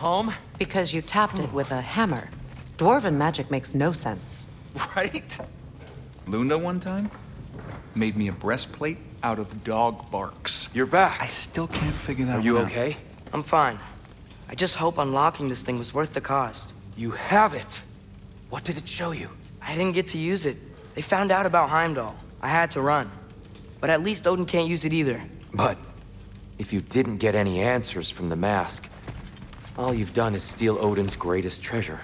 Home? Because you tapped it with a hammer. Dwarven magic makes no sense. Right? Luna one time made me a breastplate out of dog barks. You're back. I still can't figure that out. Are you out. okay? I'm fine. I just hope unlocking this thing was worth the cost. You have it. What did it show you? I didn't get to use it. They found out about Heimdall. I had to run. But at least Odin can't use it either. But if you didn't get any answers from the mask, all you've done is steal Odin's greatest treasure.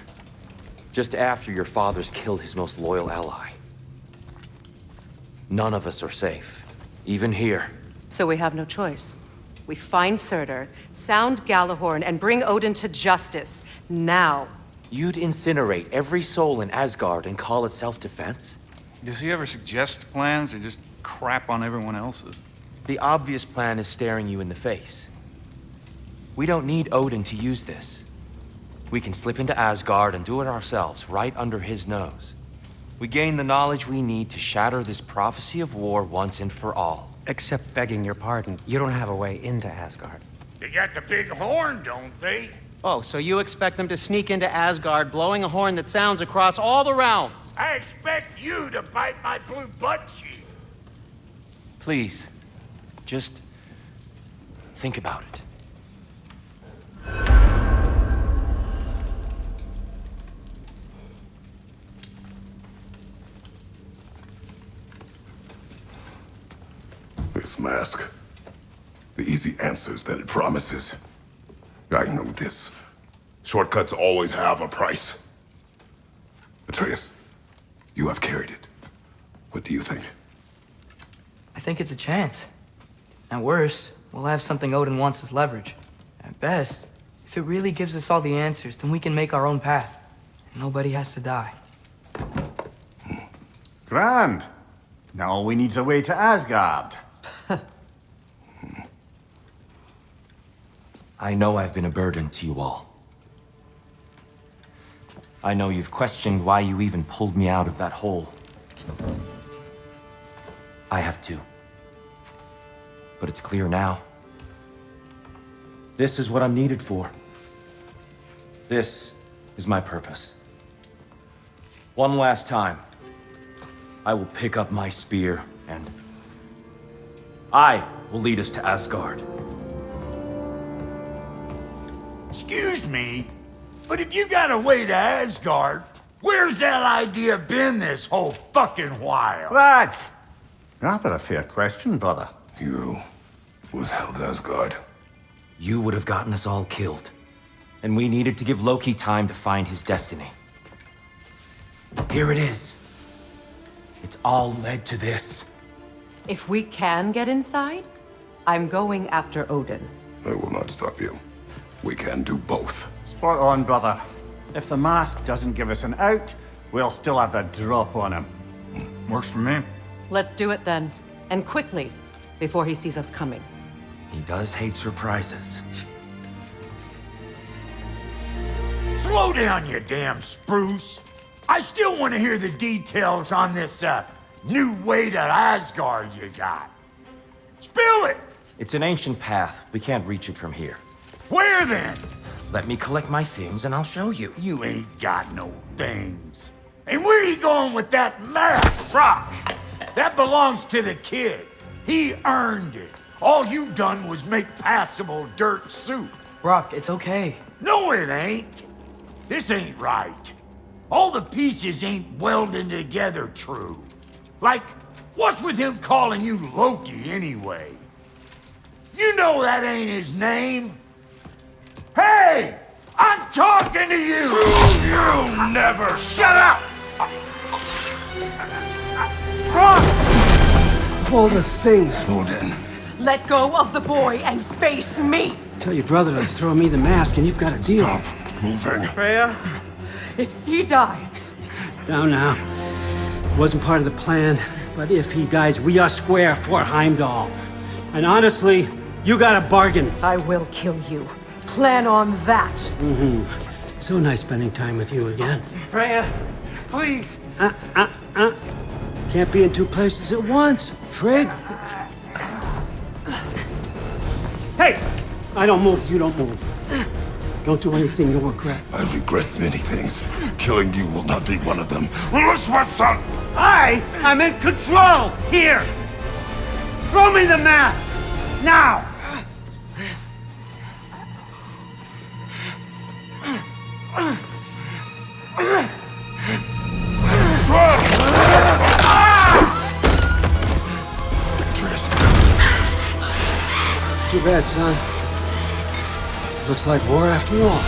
Just after your father's killed his most loyal ally. None of us are safe. Even here. So we have no choice. We find Surtur, sound Gjallarhorn, and bring Odin to justice. Now. You'd incinerate every soul in Asgard and call it self-defense? Does he ever suggest plans or just crap on everyone else's? The obvious plan is staring you in the face. We don't need Odin to use this. We can slip into Asgard and do it ourselves, right under his nose. We gain the knowledge we need to shatter this prophecy of war once and for all. Except begging your pardon, you don't have a way into Asgard. They got the big horn, don't they? Oh, so you expect them to sneak into Asgard blowing a horn that sounds across all the realms? I expect you to bite my blue butt cheek. Please, just think about it. This mask. The easy answers that it promises. I know this. Shortcuts always have a price. Atreus, you have carried it. What do you think? I think it's a chance. At worst, we'll have something Odin wants as leverage. At best, if it really gives us all the answers, then we can make our own path. And nobody has to die. Hmm. Grand. Now all we need's a way to Asgard. I know I've been a burden to you all. I know you've questioned why you even pulled me out of that hole. I have too. But it's clear now. This is what I'm needed for. This is my purpose. One last time, I will pick up my spear and I will lead us to Asgard. Excuse me, but if you got a way to Asgard, where's that idea been this whole fucking while? Lads! Rather a fair question, brother. You was held Asgard. You would have gotten us all killed. And we needed to give Loki time to find his destiny. Here it is. It's all led to this. If we can get inside, I'm going after Odin. I will not stop you. We can do both. Spot on, brother. If the mask doesn't give us an out, we'll still have the drop on him. Works for me. Let's do it then. And quickly, before he sees us coming. He does hate surprises. Slow down, you damn spruce. I still want to hear the details on this, uh, new way to Asgard you got. Spill it! It's an ancient path. We can't reach it from here. Where then? Let me collect my things and I'll show you. You ain't got no things. And where are you going with that mask, Rock? That belongs to the kid. He earned it. All you done was make passable dirt soup. Brok, it's okay. No, it ain't. This ain't right. All the pieces ain't welding together true. Like, what's with him calling you Loki anyway? You know that ain't his name. Hey! I'm talking to you! You never shut up! All the things. Odin. Let go of the boy and face me! Tell your brother to throw me the mask and you've got a deal. Stop moving. Freya? If he dies, Now, now. Wasn't part of the plan, but if he dies, we are square for Heimdall. And honestly, you got a bargain. I will kill you. Plan on that. So nice spending time with you again. Freya, please. Uh, uh, uh. Can't be in two places at once, Frigg. Hey! I don't move, you don't move. Don't do anything you'll regret. I regret many things. Killing you will not be one of them. Son! I am in control here! Throw me the mask! Now! Too bad, son. Looks like war after all.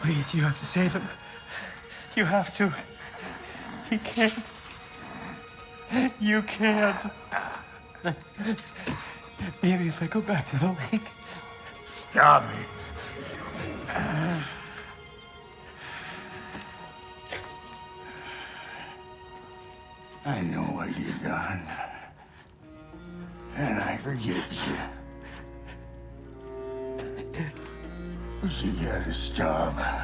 Please, you have to save him. You have to. He can't. You can't. Maybe if I go back to the lake. Stop it. I know what you've done. And I forgive you. But you gotta stop.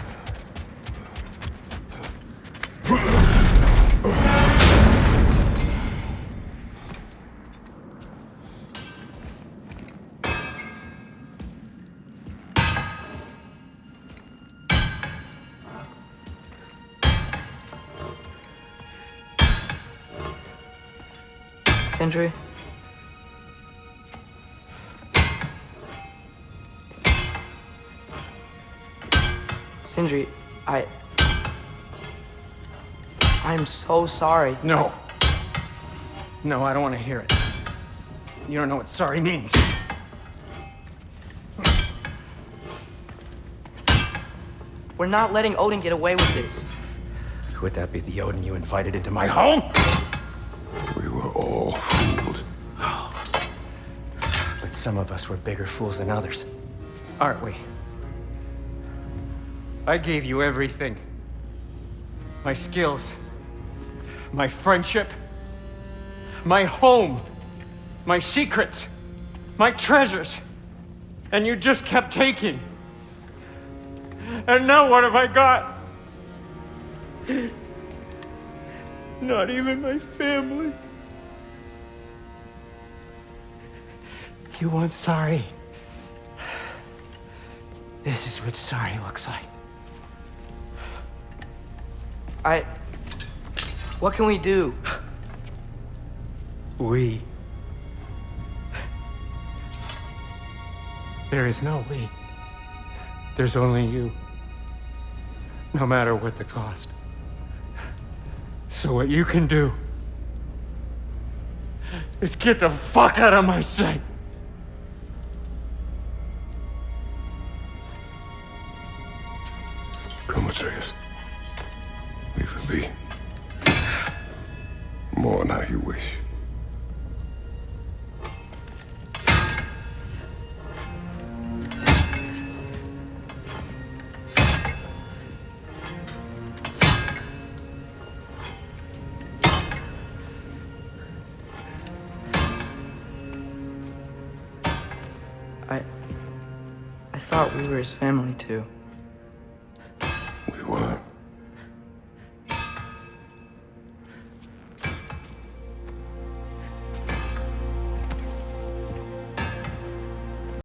Sindri? Sindri, I... I'm so sorry. No. No, I don't want to hear it. You don't know what sorry means. We're not letting Odin get away with this. Would that be the Odin you invited into my home? Some of us were bigger fools than others. Aren't we? I gave you everything. My skills. My friendship. My home. My secrets. My treasures. And you just kept taking. And now what have I got? Not even my family. You want sorry? This is what sorry looks like. I... What can we do? We. There is no we. There's only you. No matter what the cost. So what you can do is get the fuck out of my sight. Atreus. Leave it be. Mourn how you wish. I... I thought we were his family too.